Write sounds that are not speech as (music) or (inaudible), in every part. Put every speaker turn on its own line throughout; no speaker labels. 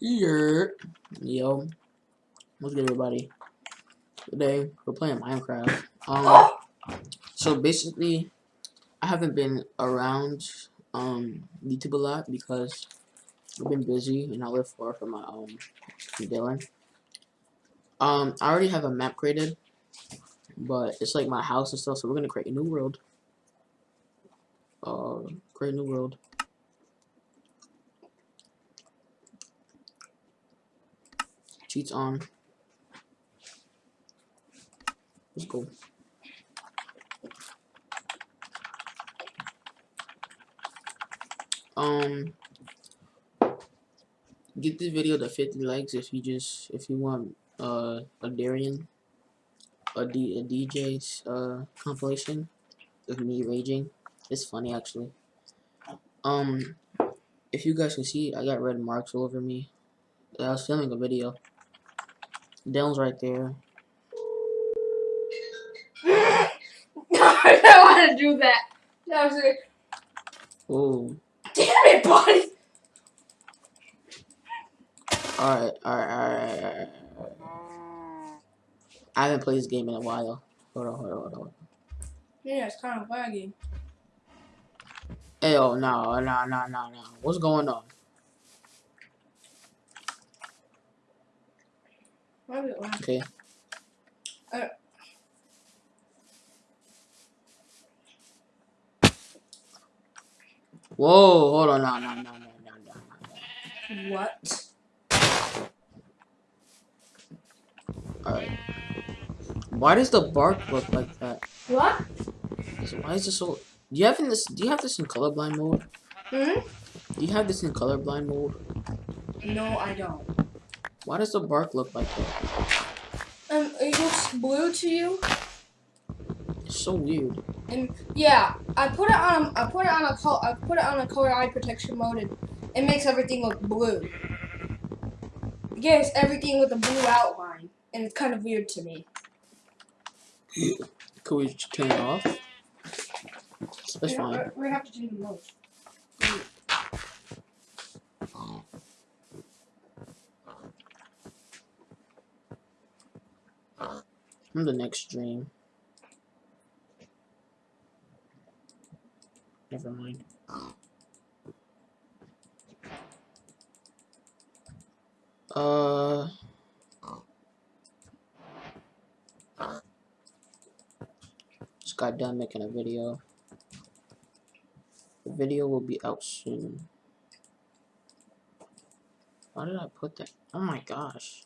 Yeah. Yo. What's good, everybody? Today, we're playing Minecraft. Um, so basically, I haven't been around, um, YouTube a lot because I've been busy and I live far from my, um, Dylan. Um, I already have a map created, but it's like my house and stuff, so we're gonna create a new world. Uh, create a new world. Cheats on. Let's go. Um, get this video to 50 likes if you just if you want uh a Darian a D a DJ's uh compilation of me raging. It's funny actually. Um, if you guys can see, I got red marks all over me. I was filming a video. Dylan's right there. (laughs)
I don't want to do that. That was like,
Oh,
damn it, buddy.
alright, alright, alright, alright. I haven't played this game in a while. Hold on, hold on, hold on.
Yeah, it's kind of laggy.
Hey, oh, no, no, no, no, no. What's going on?
Why is it lag?
Okay.
Uh.
Whoa, hold on, no, no, no, no, no, no.
What?
Alright. Why does the bark look like that?
What?
Why is this so... Do you have in this? Do you have this in colorblind mode?
Hmm?
Do you have this in colorblind mode?
No, I don't.
Why does the bark look like that?
Um, it looks blue to you,
It's so weird.
and yeah, I put it on. I put it on a color. I put it on a color eye protection mode, and it makes everything look blue. It gives everything with a blue outline, and it's kind of weird to me.
Could we turn it off? That's
we,
fine.
Have, we have to change the mode.
From the next dream. Never mind. Uh. Just got done making a video. The video will be out soon. Why did I put that? Oh my gosh.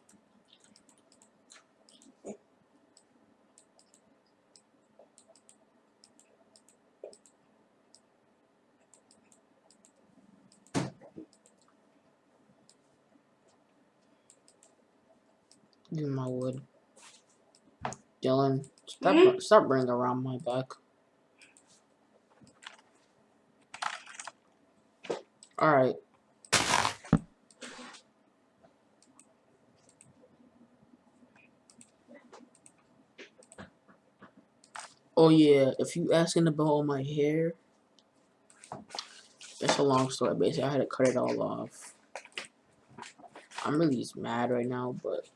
Give me my wood. Dylan, stop,
Mhm.
stop bringing around my back. Alright. Oh yeah, if you asking about all my hair, that's a long story. Basically, I had to cut it all off. I'm really just mad right now, but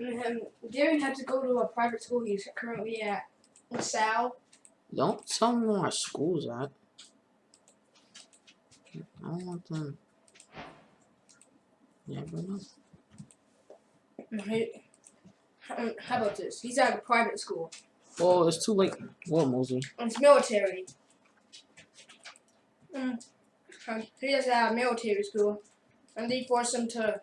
Darren had to go to a private school. He's currently at LaSalle.
don't tell me where my school's at. I don't want them. Yeah, but no.
He- um, How about this? He's at a private school.
Oh, it's too late. What, Mosey?
It's military. Mm. Um, he has at a military school. And they force him to,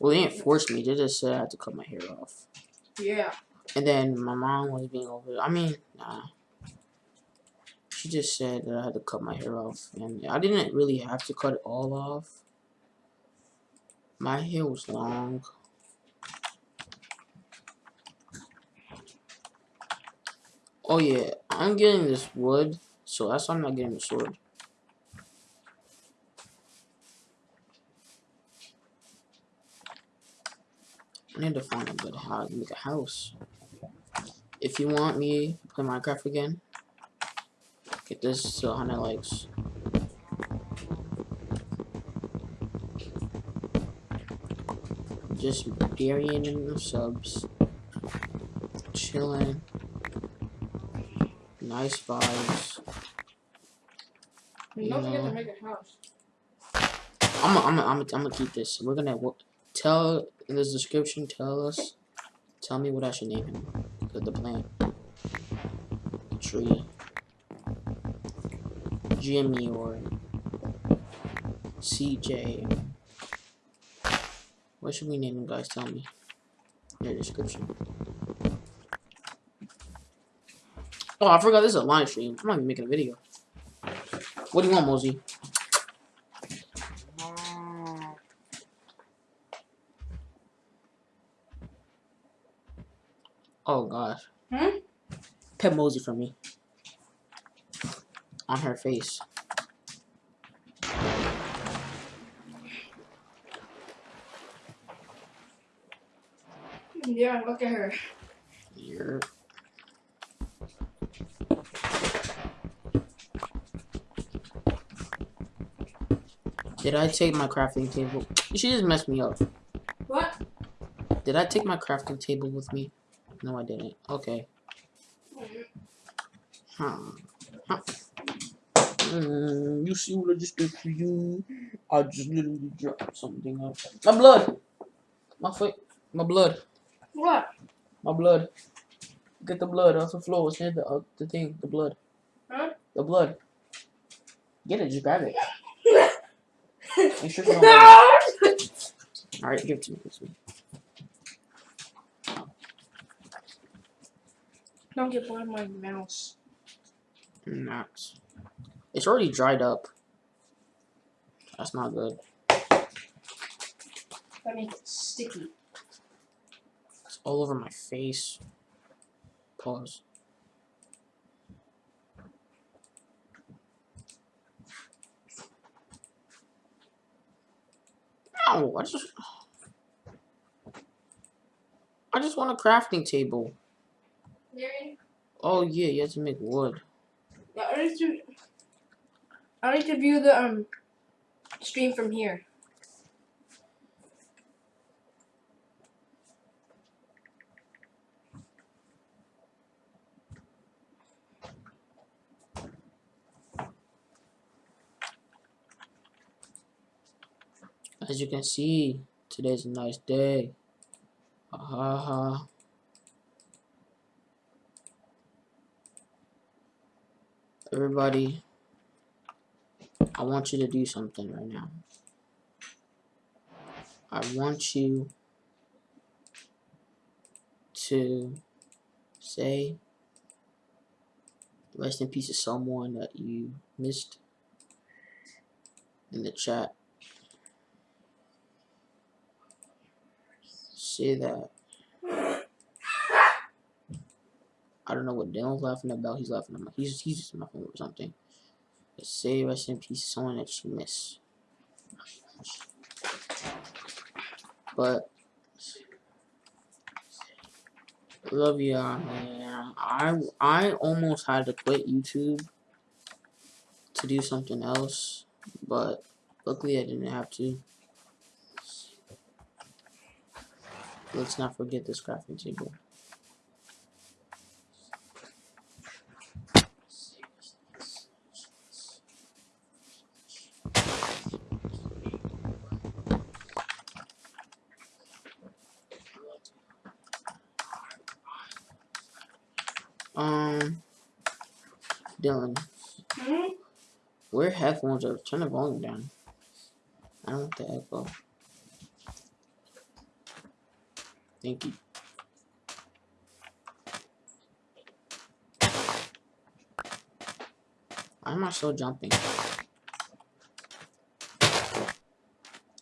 Well, they didn't force me. They just said I had to cut my hair off.
yeah.
And then my mom was being over. I mean, nah. She just said that I had to cut my hair off, and I didn't really have to cut it all off. My hair was long. Oh yeah, I'm getting this wood, so that's why I'm not getting the sword. I need to find a good how to make a house. If you want me to play Minecraft again, get this to 100 likes. just burying in the subs. Chilling. Nice vibes. You
don't forget
know.
to make a house.
I'm gonna, I'm gonna, I'm I'm gonna keep this. We're gonna tell in this description. Tell us, tell me what I should name him. The, the plant, the tree, Jimmy or CJ. What should we name him, guys? Tell me in the description. Oh, I forgot this is a live stream. I'm not even making a video. What do you want, Mosey? Oh gosh.
Hmm?
Pet Mosey for me. On her face.
Yeah, look at her.
You're Did I take my crafting table? She just messed me up.
What?
Did I take my crafting table with me? No, I didn't. Okay. Huh. Huh. Mm, you see what I just did for you? I just literally dropped something up. My blood! My foot. My blood.
What?
My blood. Get the blood off the floor. It's near the, uh, the thing. The blood.
Huh?
The blood. Get it. Just grab it. (laughs) Make sure you don't have. Alright, give it to me. Give it to me.
Don't get blood on my mouse.
Not. It's already dried up. That's not good.
That makes it sticky.
It's all over my face. Pause. Ow, I just I just want a crafting table. Oh yeah, you have to make wood.
Yeah, I need to. I need to view the um stream from here.
As you can see, today's a nice day. Ha ha ha. Everybody, I want you to do something right now. I want you to say rest in peace to someone that you missed in the chat. Say that. I don't know what Dylan's laughing about. He's laughing my. He's he's just laughing or something. But say rest in peace someone that you miss. But love you, man. I I almost had to quit YouTube to do something else, but luckily I didn't have to. Let's not forget this crafting table. Um, Dylan,
Hmm?
where headphones are? Turn the volume down. I don't want the echo. Thank you. Why am I still jumping?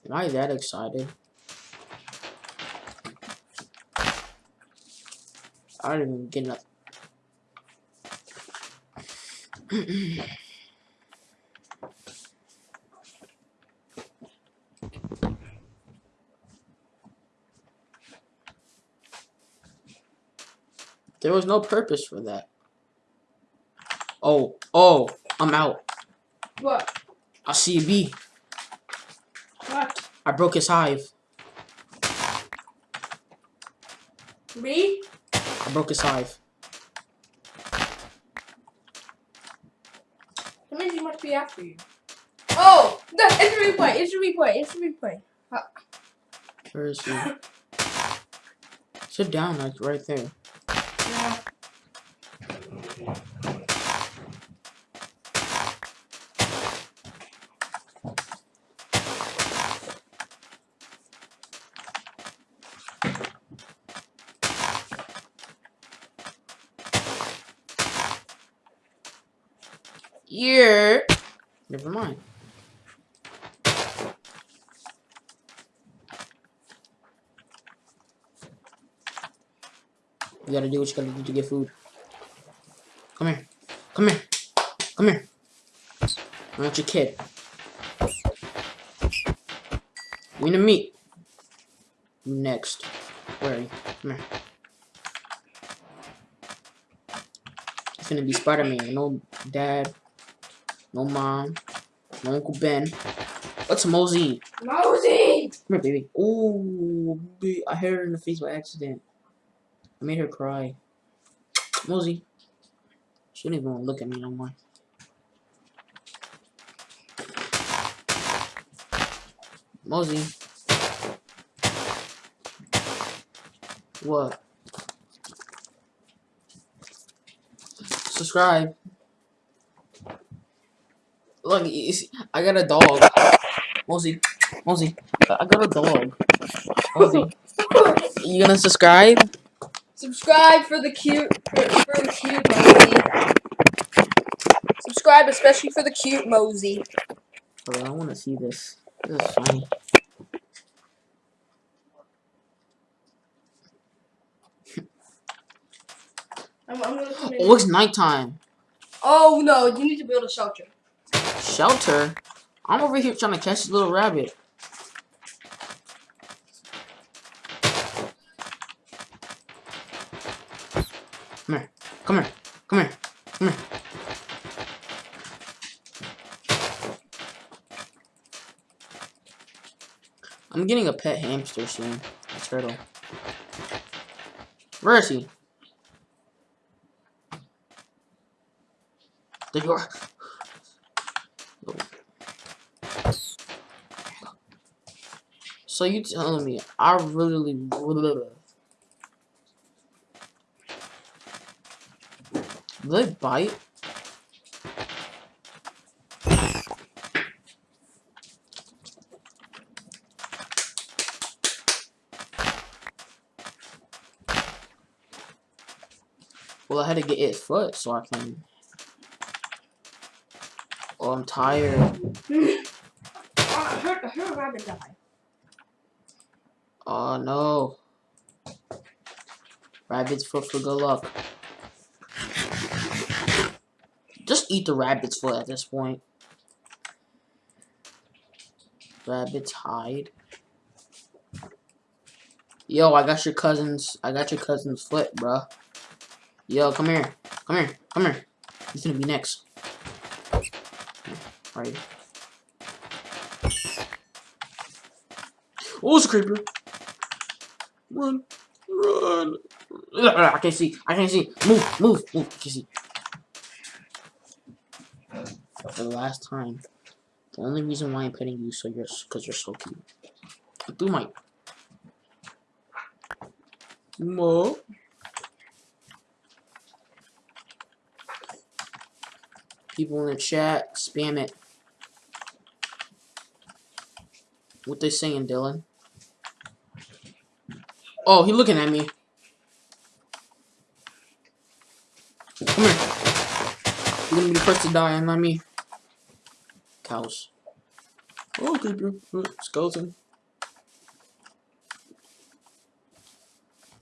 Am I that excited? I don't even get enough. (clears throat) There was no purpose for that. Oh, oh, I'm out.
What?
I see a bee.
What?
I broke his hive.
Me?
I broke his hive.
That means he must be after you. Oh! No, it's a replay. It's a replay. It's a replay.
Where is he? Sit down, like right there.
Yeah.
Yeah. Never mind. You gotta do what you gotta do to get food. Come here. Come here. Come here. I want your kid. We need to meet. Next. Where are you? Come here. It's gonna be Spider-Man. No dad. No mom. No Uncle Ben. What's Mosey?
Mosey!
Come here, baby. Oh, I hit her in the face by accident. I made her cry. Mosey. She don't even want to look at me no more. Mosey. What? Subscribe. Look, you see, I got a dog. Mosey, Mosey, I got a dog. Mosey, (laughs) you gonna subscribe?
Subscribe for the cute, for, for the cute Mosey. Subscribe especially for the cute Mosey.
Hold on, I want to see this. This is funny.
I'm, I'm gonna come in.
Oh, it's nighttime.
Oh no, you need to build a shelter.
Shelter? I'm over here trying to catch this little rabbit. Come here. Come here. Come here. Come here. I'm getting a pet hamster soon. A turtle. Where is he? There you are. So you telling me I really Do they bite? Well, I had to get its foot so I can. Oh, I'm tired.
Oh, I heard, I heard a rabbit die.
Oh no. Rabbit's foot for good luck. Eat the rabbit's foot at this point. Rabbit's hide. Yo, I got your cousin's I got your cousin's foot, bruh. Yo, come here. Come here. Come here. He's gonna be next. Right. Oh, it's a creeper. Run. Run. (laughs) I can't see. I can't see. Move. Move. Move. I can't see. For the last time. The only reason why I'm petting you so you're because you're so cute. Do my Mo. People in the chat, spam it. What they saying, Dylan? Oh, he looking at me. Come here. You're gonna be the first to die, and not me. Cows. Oh. Uh, Skeleton.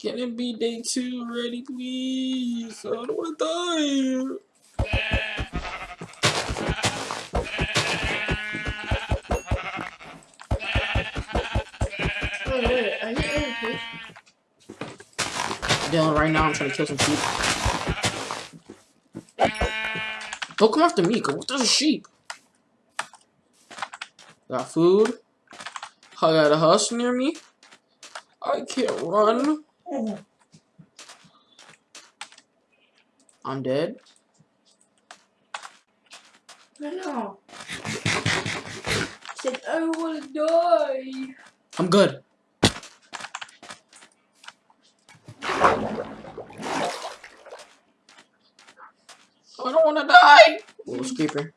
Can it be day two already, please? I don't die.
You in the
Dylan, right now I'm trying to kill some sheep. Don't come after me, cause there's a sheep. Got food. I got a house near me. I can't run. I'm dead.
No. Said I to die.
I'm good. I don't want to die. Little creeper.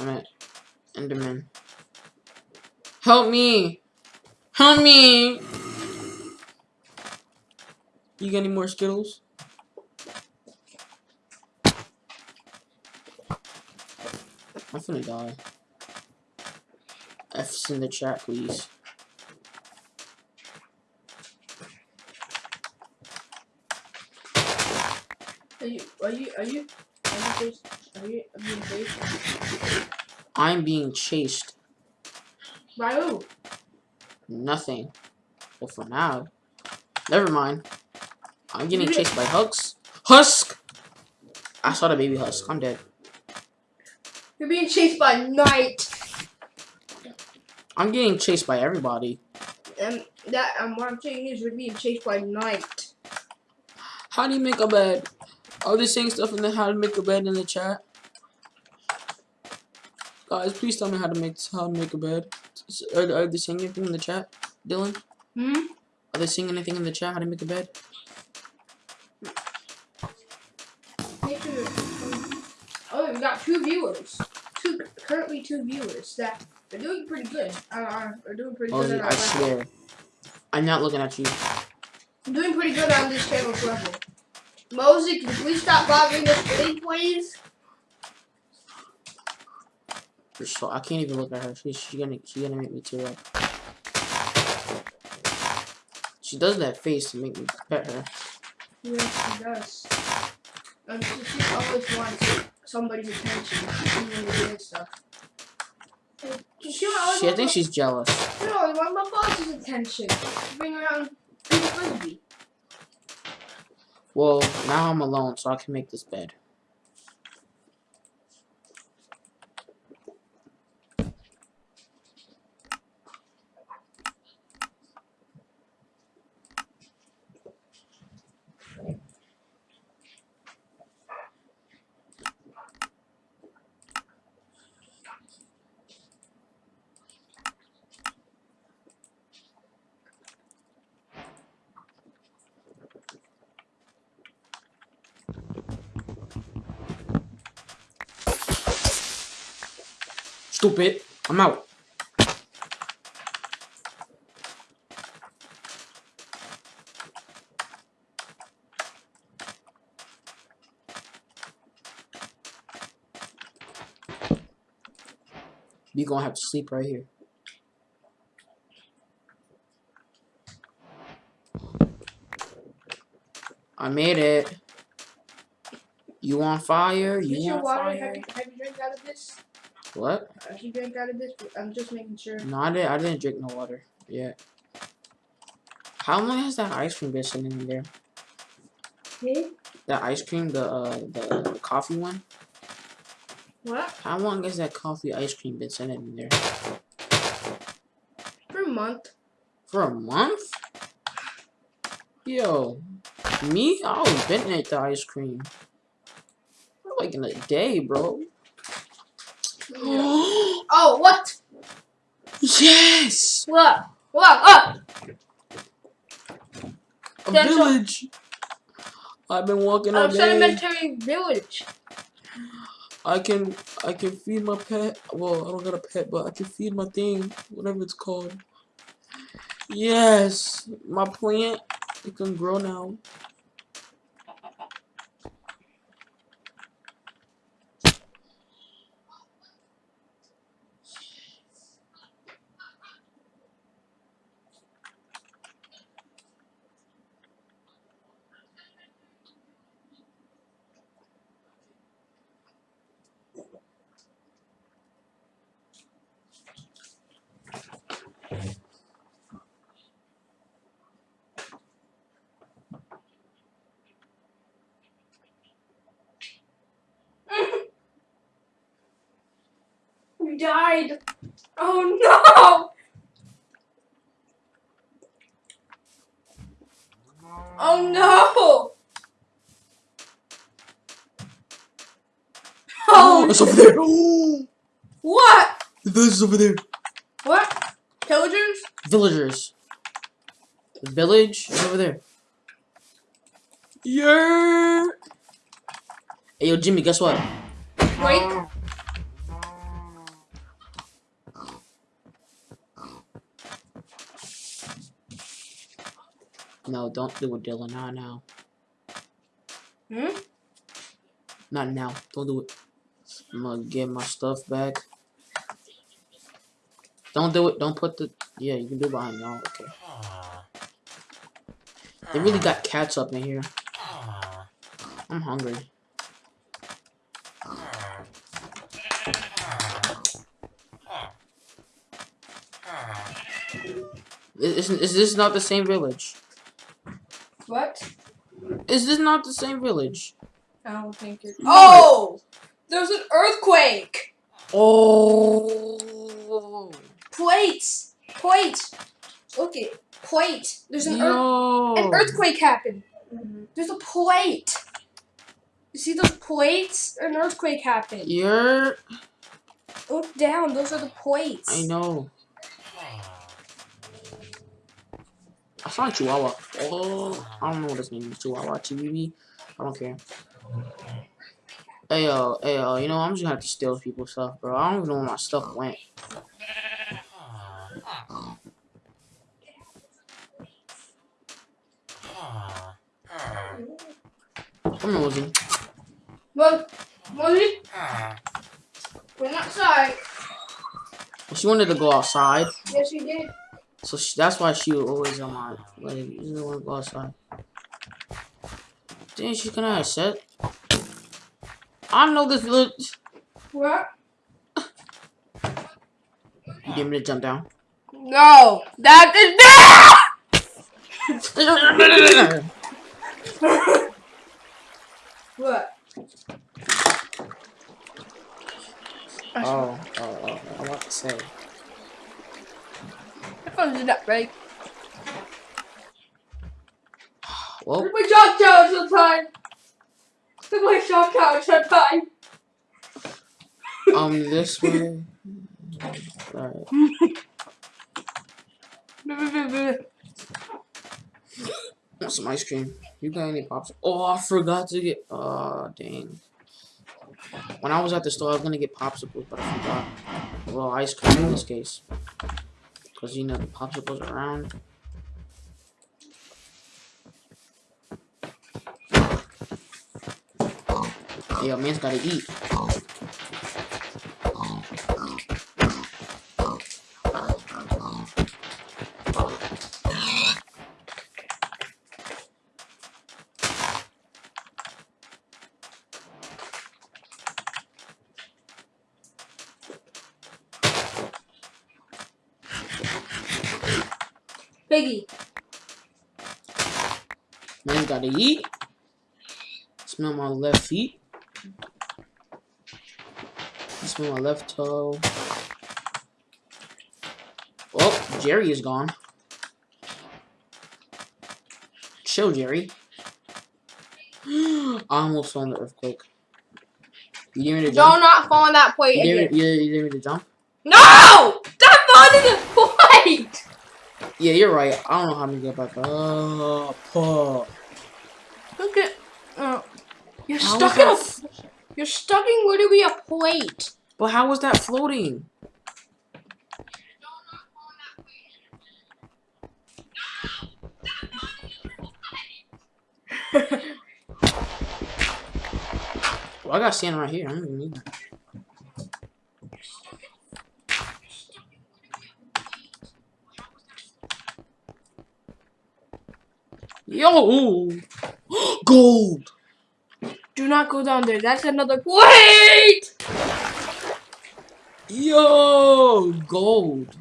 I'm at Enderman. Help me. Help me. You got any more Skittles? I'm gonna die. F's in the chat, please.
Are you? Are you? Are you? Are you? Chased? Are you? Are you chased?
I'm being chased.
By who?
Nothing. Well, for now. Never mind. I'm getting chased by Husk. Husk! I saw the baby Husk. I'm dead.
You're being chased by night.
I'm getting chased by everybody.
And that and what I'm saying is you're being chased by night.
How do you make a bed? Are they saying stuff in the how to make a bed in the chat? Guys, please tell me how to make how to make a bed. Are, are they saying anything in the chat, Dylan?
Hmm?
Are they saying anything in the chat how to make a bed?
Oh, we got two viewers. Two currently two viewers that are doing pretty good. Uh, are doing pretty good. At our
I
level.
swear. I'm not looking at you.
I'm doing pretty good on this channel's level. Mosey, can you please stop bothering us, please?
For sure. I can't even look at her. She's she gonna she gonna make me tear up. She does that face to make me pet her.
Yes, she does. And she, she always wants somebody's attention, even when doing stuff. She, she
I think she's jealous.
No, I want my boss's attention. Bring around Frisbee.
Well, now I'm alone, so I can make this bed. Stupid. I'm out. You gonna have to sleep right here. I made it. You on fire?
Is
You
your
on
water?
fire?
Have you, have you drank out of this?
What?
You drank out of this? I'm just making sure.
No, I didn't. I didn't drink no water yet. How long has that ice cream been sitting in there?
Hey?
That ice cream, the uh, the coffee one.
What?
How long has that coffee ice cream been sitting in there?
For a month.
For a month? Yo, me? I was been ate the ice cream. Like in a day, bro.
Oh, what?
yes!
What? What? What?
A village. I've been walking all
A
day.
sedimentary village.
I can I can feed my pet. Well, I don't got a pet, but I can feed my thing, whatever it's called. Yes, my plant it can grow now.
Oh no! (laughs) Oh,
it's over there.
What?
The village is over there.
What? Pillagers?
Villagers. The village is over there. Yeah. Hey, yo, Jimmy, guess what?
Wait.
No, don't do it, Dylan. Not now.
Hmm?
Not now. Don't do it. I'm gonna get my stuff back. Don't do it. Don't put the. Yeah, you can do it behind y'all. Okay. They really got cats up in here. I'm hungry. Is, is, is this not the same village?
What?
Is this not the same village?
I don't think it. Oh! There's an earthquake!
Oh.
Plates! Plates! Look it. Plate. There's an, earth,
Yo.
an earthquake happened. Mm-hmm. There's a plate. You see those plates? An earthquake happened.
You're.
Look down. Those are the plates.
I know. I saw a Chihuahua. Oh, I don't know what his name is. Chihuahua, Chibibi. I don't care. Hey yo, hey yo, you know I'm just gonna have to steal people's stuff, bro. I don't even know where my stuff went. Come on, Mosey.
Well, Molly, ah. we're outside.
She wanted to go outside,
Yes, she did.
So she, that's why she was always on my like. You to go outside. Dang, she's gonna have set. I know this village.
What?
You me to jump down?
No, that is (laughs) What?
Oh, oh, oh, I want to say.
That phone did not break.
Well,
Look my shock tower sometime. Look my shock tower sometime.
um, this (laughs) way. Alright. Want (laughs) some ice cream? You got any pops? Oh, I forgot to get. Oh, dang. When I was at the store, I was gonna get popsicles, but I forgot. Well, ice cream in this case. Because, you know, the popsicles around. Yo, man's gotta eat.
Piggy.
Man gotta eat. Smell my left feet. Smell my left toe. Oh, Jerry is gone. Chill, Jerry. (gasps) I almost fell in the earthquake. You dare me to
Don't not fall on that plate
You me, you, you dare me to jump?
No! Stop falling in the plate!
Yeah, you're right. I don't know how to get back up. Oh,
Look at. Uh, you're
How
stuck in a. You're stuck in literally a plate.
But how was that floating? (laughs) Well, I got sand right here. I don't even need that. Yo! (gasps) Gold!
Do not go down there. That's another plate!
Yo! Gold!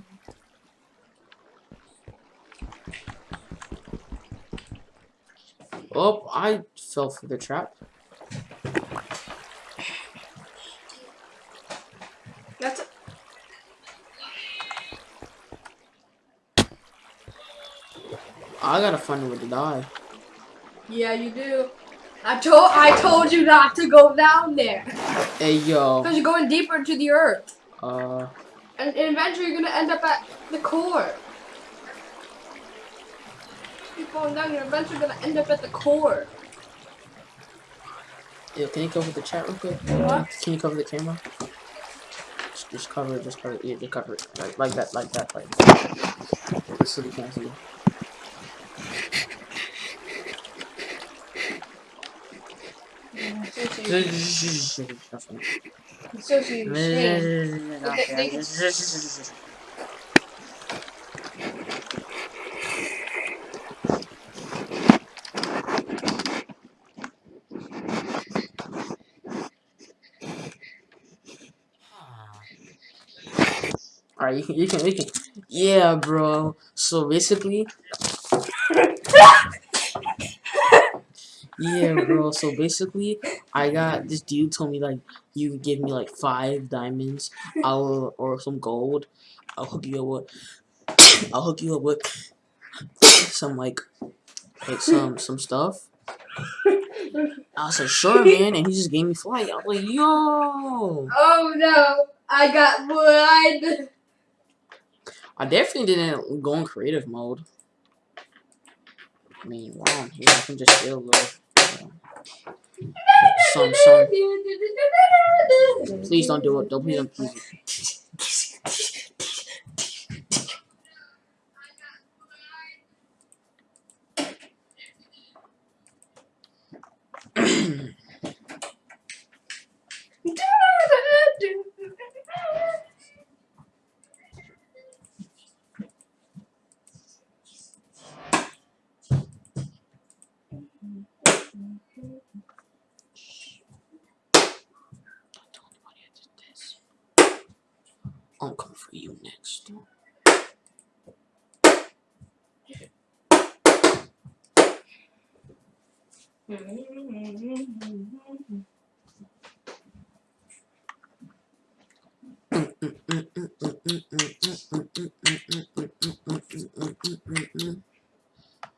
Oh, I fell for the trap.
That's.
I gotta find a way to die.
Yeah, you do. I told I told you not to go down there.
Hey yo.
Because you're going deeper into the earth.
Uh.
And, and eventually you're gonna end up at the core. Keep going down, you're eventually gonna end up at the core.
Yeah, can you cover the chat real quick?
What?
Can you cover the camera? Just, just cover it. Just cover it. Yeah, just cover it. Like, like that. Like that. Like. That. Just so we can't Alright, you can, you can, you can. Yeah, bro. So basically, (laughs) yeah, bro. So basically, I got this dude told me like you give me like five diamonds, (laughs) I'll or some gold. I'll hook you up with. (coughs) I'll hook you up with (coughs) some like like some some stuff. (laughs) I said sure, man, and he just gave me flight. I was like, yo.
Oh no, I got blood.
I definitely didn't go in creative mode. I mean, while I'm here, I can just feel a little. Some, some. Please don't do it. Don't please don't please. Don't tell anybody I did this. I'll come for you next.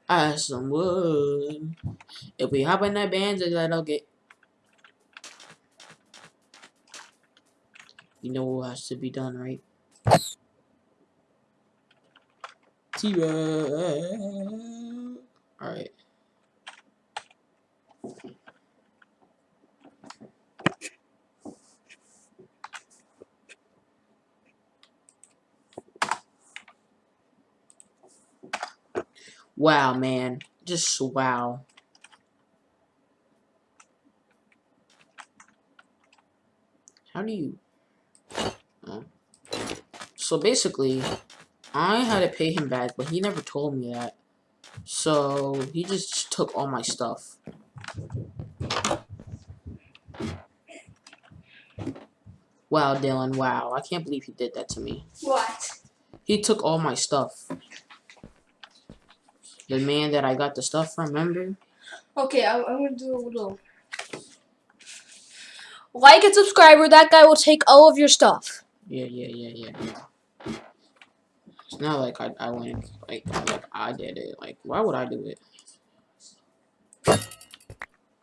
I some wood. If we hop in that band, that'll get. You know what has to be done, right? T-Rex. Alright. Wow, man. Just wow. How do you... So basically, I had to pay him back, but he never told me that. So, he just took all my stuff. Wow, Dylan, wow. I can't believe he did that to me.
What?
He took all my stuff. The man that I got the stuff from, remember?
Okay, I'm, I'm gonna do a little. Like and subscribe, or that guy will take all of your stuff.
Yeah, yeah, yeah, yeah, yeah. It's not like I, I went, like, like, I did it. Like, why would I do it?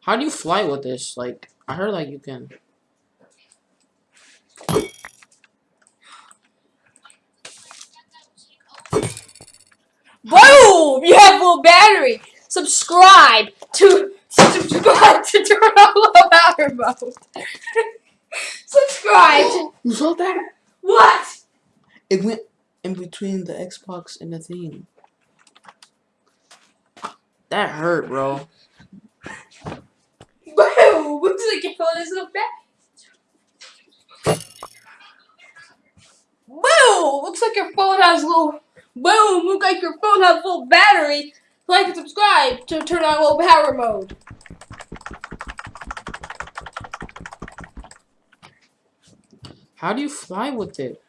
How do you fly with this? Like, I heard, like, you can...
Boom! You have full battery. Subscribe to subscribe to turn on low power mode. (laughs) subscribe. To,
You saw that?
what?
It went in between the Xbox and the thing. That hurt, bro.
Boom! Looks like your phone is so bad. Boom! Looks like your phone has low. Boom! Looks like your phone has full battery. Like and subscribe to turn on low power mode.
How do you fly with it?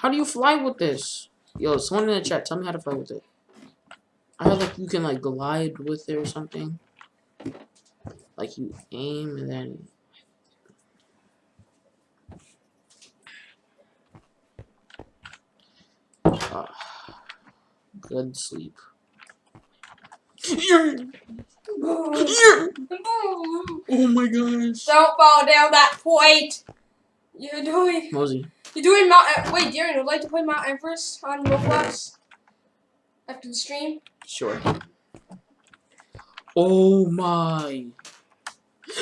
How do you fly with this? Yo, someone in the chat, tell me how to fly with it. I heard like you can like glide with it or something. Like you aim and then ah, good sleep. Yeah. Yeah. (laughs) Oh my gosh.
Don't fall down that point. You're doing.
Mosey.
You're doing Mount. E- Wait, Darren, would like to play Mount Everest on Roblox after the stream?
Sure. Oh my. (laughs)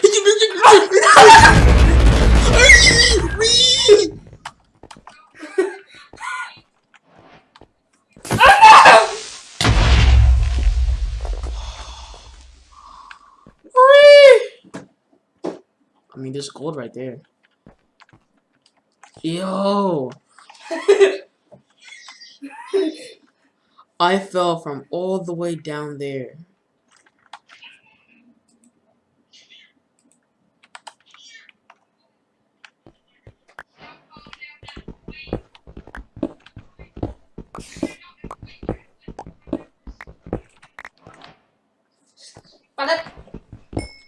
I mean, there's gold right there. Yo, (laughs) I fell from all the way down there.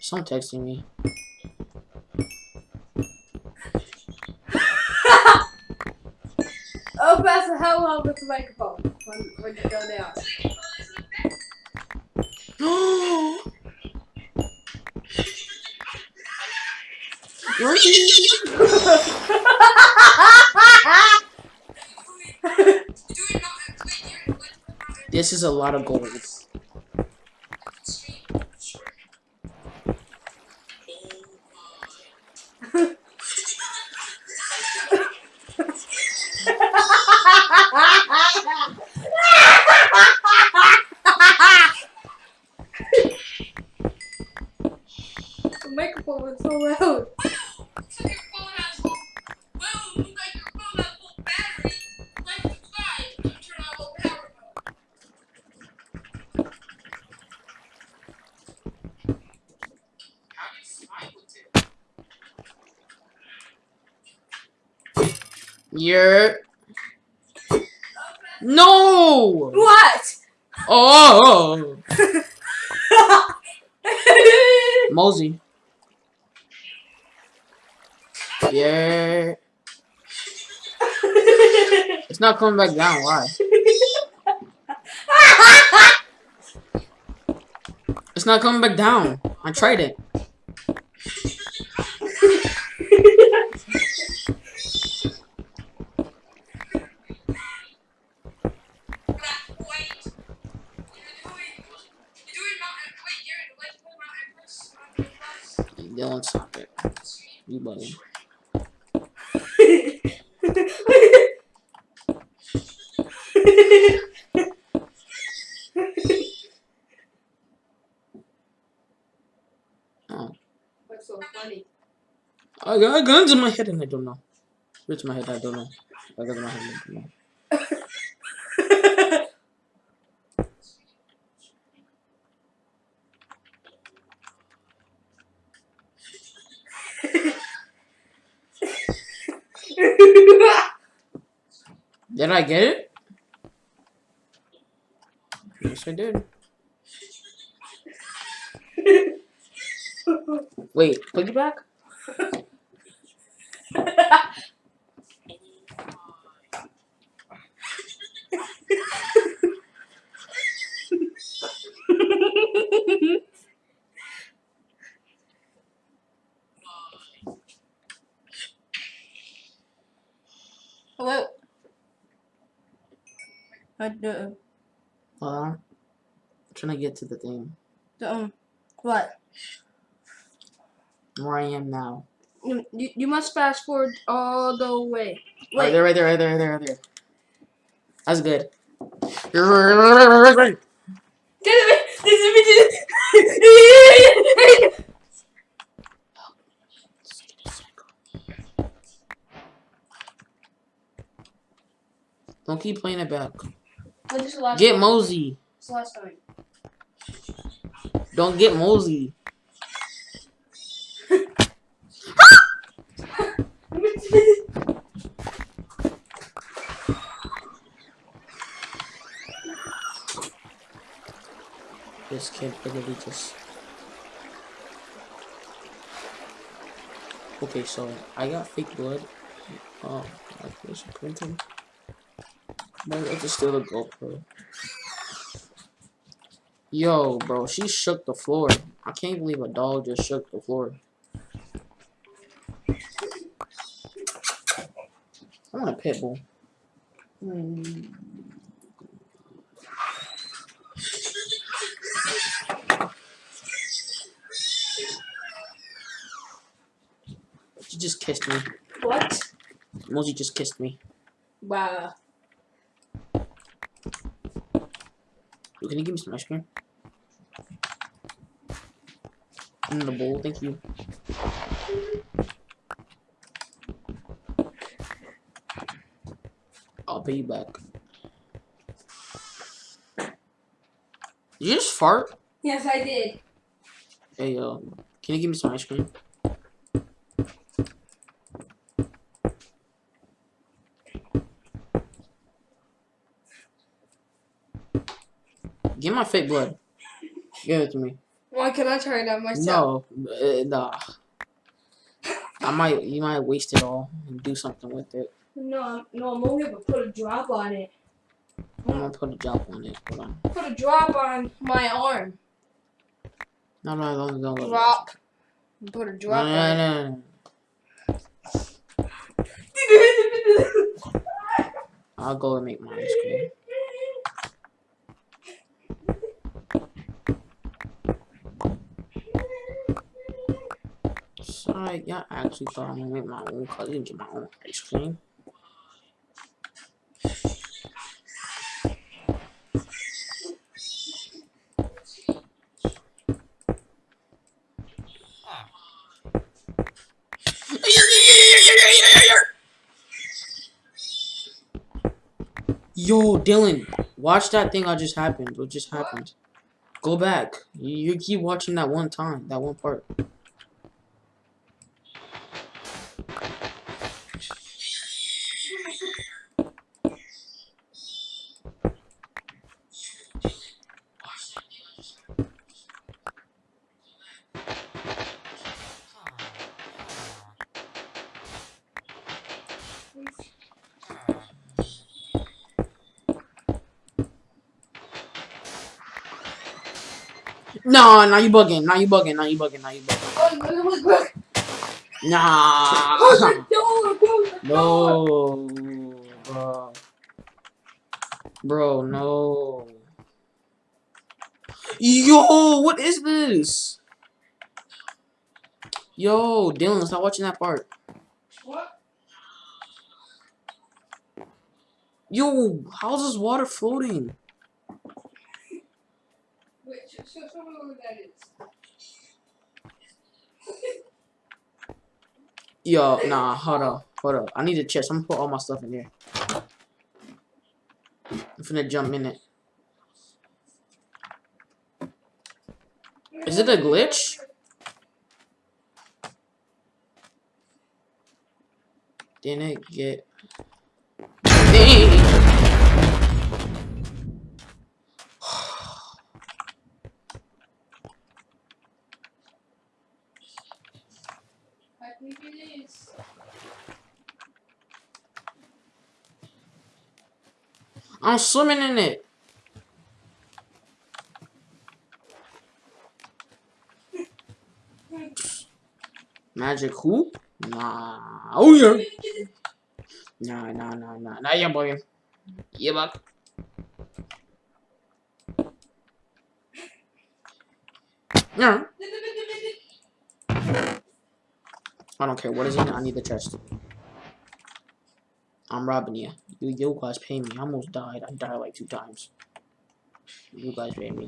Someone texting me.
Pass the hell out with the microphone when, when you go down.
this is a lot of gold.
the microphone was so loud.
You're no.
What?
Oh, (laughs) Mosey. Yeah, it's not coming back down. Why? (laughs) It's not coming back down. I tried it. Dylan, stop it. You. Oh,
That's so funny.
I got guns in my head and I don't know. Which my head I don't know. I got my head I don't know. Did I get it? Yes, I did. Wait, piggyback?
Hello. (laughs) I do.
Hold on. I'm trying to get to the thing.
Um, what?
Where I am now.
You, you must fast forward all the way.
Right
Wait.
there, right there, right there, right there, right there. That's good. Don't keep playing it back. Get
time?
Mosey.
Last time?
Don't get Mosey. (laughs) This kid literally just. Okay, so I got fake blood. Oh, like this printing. Might have to steal the GoPro. Yo, bro, she shook the floor. I can't believe a dog just shook the floor. I want a pit bull.
Hmm.
She just kissed me.
What?
Mosey just kissed me.
Wow.
Can you give me some ice cream? In the bowl, thank you. I'll pay you back. Did you just fart?
Yes, I did.
Hey, uh, can you give me some ice cream? My fake blood. Give it to me.
Why can I try it out myself?
No, uh, nah. I might, you might waste it all and do something with it.
No, I'm, no, I'm only gonna put a drop on it.
I'm gonna put a drop on it. Hold on.
Put a drop on my arm.
No, no, don't, don't.
Drop. Put a drop
no,
on
no, no, no.
it. (laughs)
I'll go and make my ice cream. Sorry, y'all actually thought I'm gonna make my own cause didn't get my own ice cream. Yo, Dylan, watch that thing I just happened. What just happened? Go back. You, you keep watching that one time, that one part. Nah, now you bugging. Now you bugging. Now you bugging. Now you bugging.
Oh, look, look, look.
Nah.
Close the door. Close the (laughs) door.
No, bro. Bro, no. Yo, what is this? Yo, Dylan, stop watching that part.
What?
Yo, how's this water floating?
Wait, show, show, show me what that is.
Yo, nah, hold up, hold up. I need a chest. I'm gonna put all my stuff in there. I'm finna jump in it. Is it a glitch? Didn't get. Dang.
I think it is.
I'm swimming in it. Magic hoop? Nah. Oh yeah. Nah, nah, nah, nah. Nah, yeah, boy. Yeah, buck. Yeah. I don't care what is it. I need the chest. I'm robbing you. You, you guys pay me. I almost died. I died like two times. You guys pay me.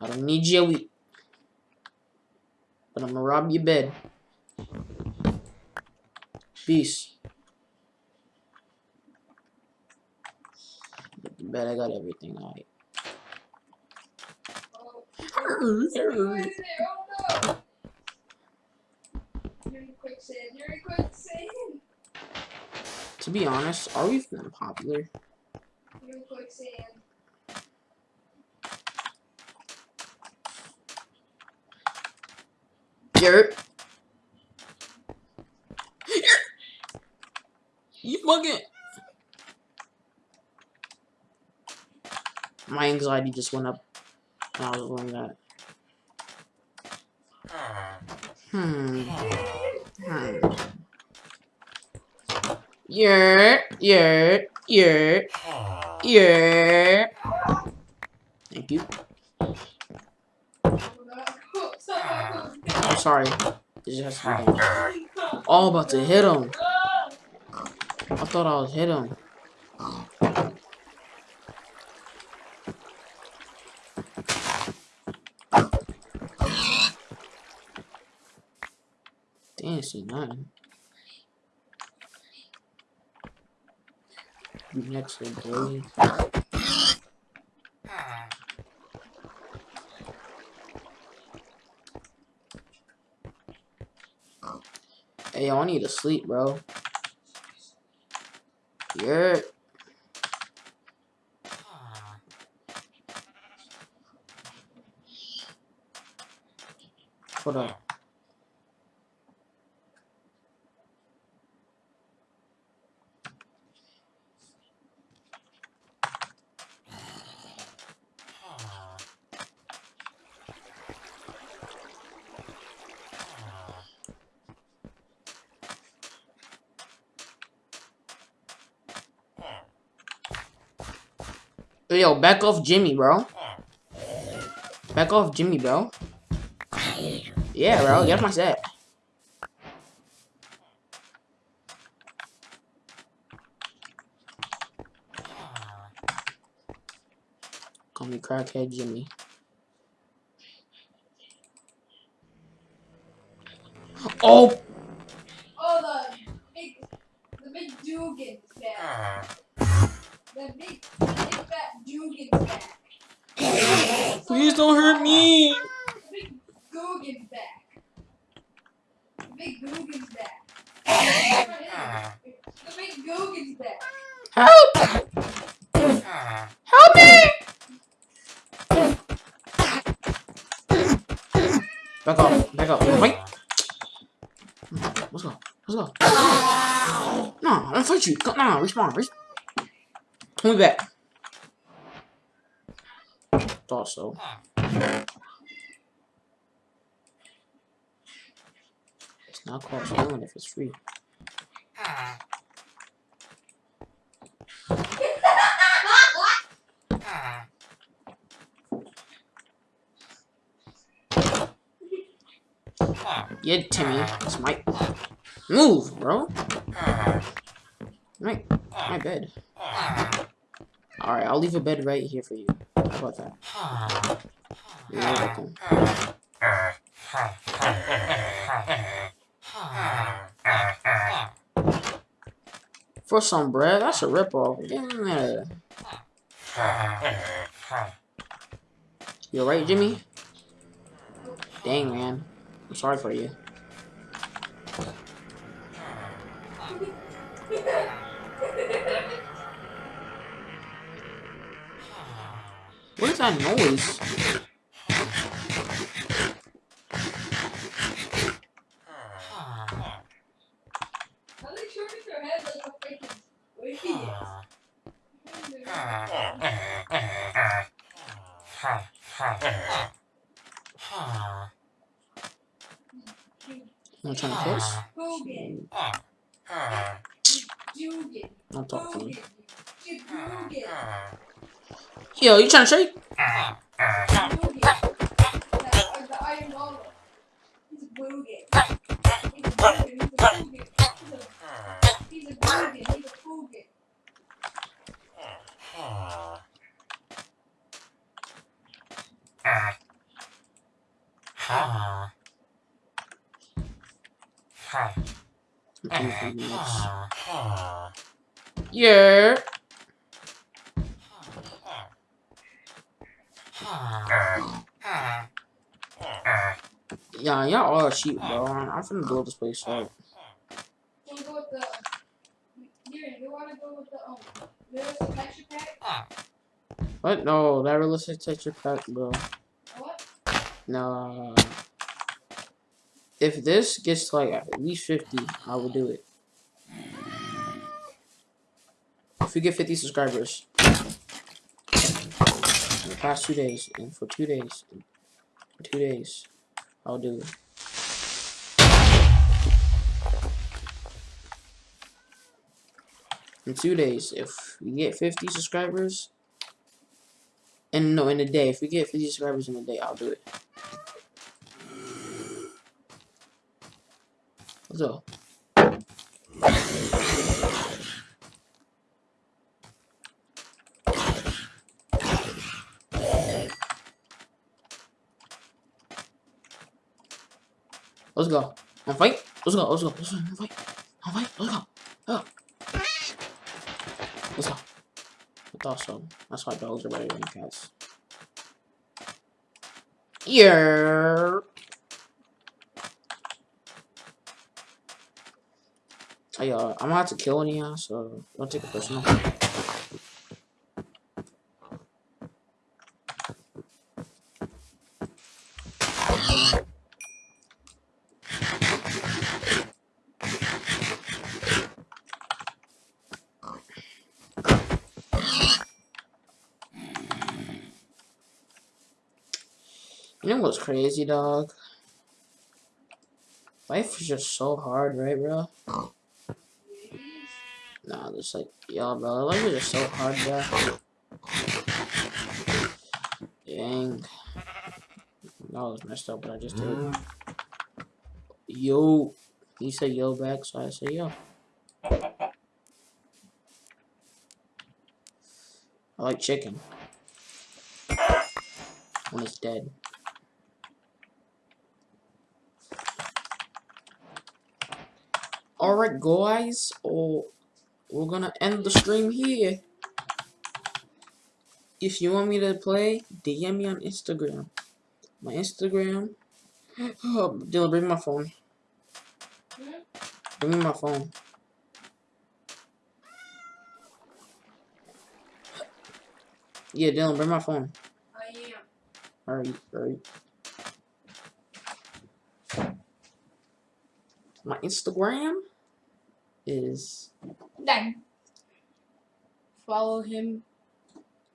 I don't need Joey. But I'm gonna rob your bed. Peace. Bed, I got everything alright.
Oh? Oh no! Quicksand. You're quicksand.
To be honest, are we even popular?
You're in quicksand.
Yerp. You fucking. My anxiety just went up when I was doing that. Hmm. Hmm. Yeah, yeah, yeah, yeah. Thank you. I'm sorry. It just to. Oh, about to hit him. I thought I was hit him. Damn, see none. Next. Hey, I need to sleep, bro. Yeah. Hold up. Yo, back off Jimmy, bro. Back off Jimmy, bro. Yeah, bro, get off my set. Call me crackhead Jimmy. Oh!
Oh, the big, the big Dugan's back.
Please don't hurt me!
Big Dugan's back. Big Dugan's back. The big Dugan's back.
Help! Help me! Back off, back. Wait! Let's go, let's go. No, I don't fight you. No, respawn, respawn. Pull me back. Thought so. It's not called stealing if it's free. Yeah, Timmy. It's my move, bro. My my bed. All right, I'll leave a bed right here for you. How about that? You're welcome. For some bread, that's a ripoff. Yeah. You alright, Jimmy? Dang, man. I'm sorry for you.
Freaking idiot?
You trying to kiss?
Dugan. Dugan.
Don't talk to me.
Dugan. Dugan.
Yo, you trying to shake? Bro. I'm I'm finna build this place up.
Wanna go with the. Here, you wanna go with the um, texture pack?
What? No, that realistic texture pack, bro.
What?
No. If this gets to like at least 50, I will do it. If we get 50 subscribers. in The past two days, and for two days, two days, I'll do it. In two days, if we get 50 subscribers, and no, in a day, if we get 50 subscribers in a day, I'll do it. Let's go. Let's go. On fight. Let's go. Let's go. Let's go. On fight. Let's go. Oh. Let's go. I so. That's why dogs are better than cats. Yeah. Hey, uh, I'm have to kill y'all, so don't take it personal. You know what's crazy, dog? Life is just so hard, right, bro? Nah, just like, yo, bro, life is just so hard, bro. Dang. That was messed up, but I just did. Yo. He said yo back, so I said yo. I like chicken. When it's dead. Alright guys, oh, we're gonna end the stream here. If you want me to play, DM me on Instagram. My Instagram. Oh, Dylan, bring my phone. Bring me my phone. Yeah, Dylan, bring my phone. Alright, alright. My Instagram is
Then follow him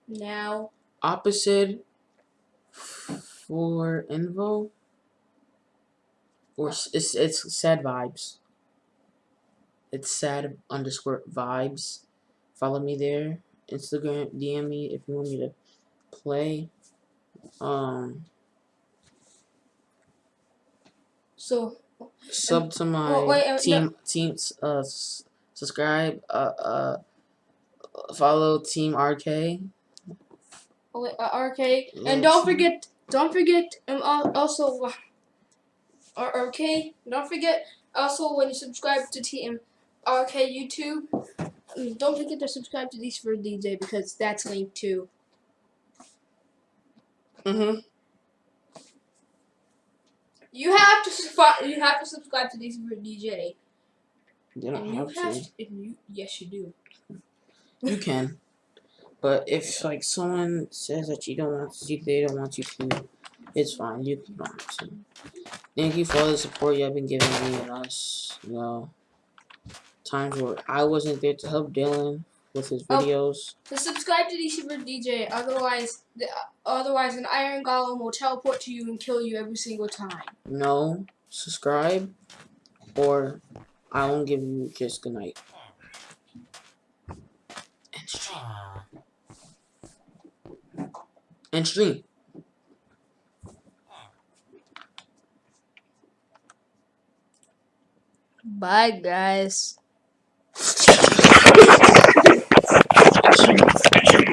now.
opposite for info. Or it's it's sad vibes. It's sad underscore vibes. Follow me there. Instagram DM me if you want me to play. Um
So
sub to my
well, wait, uh,
team team uh subscribe uh uh follow team RK.
wait, uh, RK and don't forget don't forget um also uh, RK don't forget also when you subscribe to TM RK YouTube um, don't forget to subscribe to these for DJ because that's linked too.
Mhm.
You have to subscribe. You have to subscribe to these for DJ.
You don't
And you
have to.
have. You, yes, you do.
You can. But if like someone says that you don't want to, they don't want you to, it's fine. You can to. Thank you for all the support you have been giving me and us. You know, times where I wasn't there to help Dylan with his
Oh.
videos.
So subscribe to DC for DJ. Otherwise, the, otherwise an iron golem will teleport to you and kill you every single time.
No, subscribe, or I won't give you just good night. And stream. And stream.
Bye, guys classroom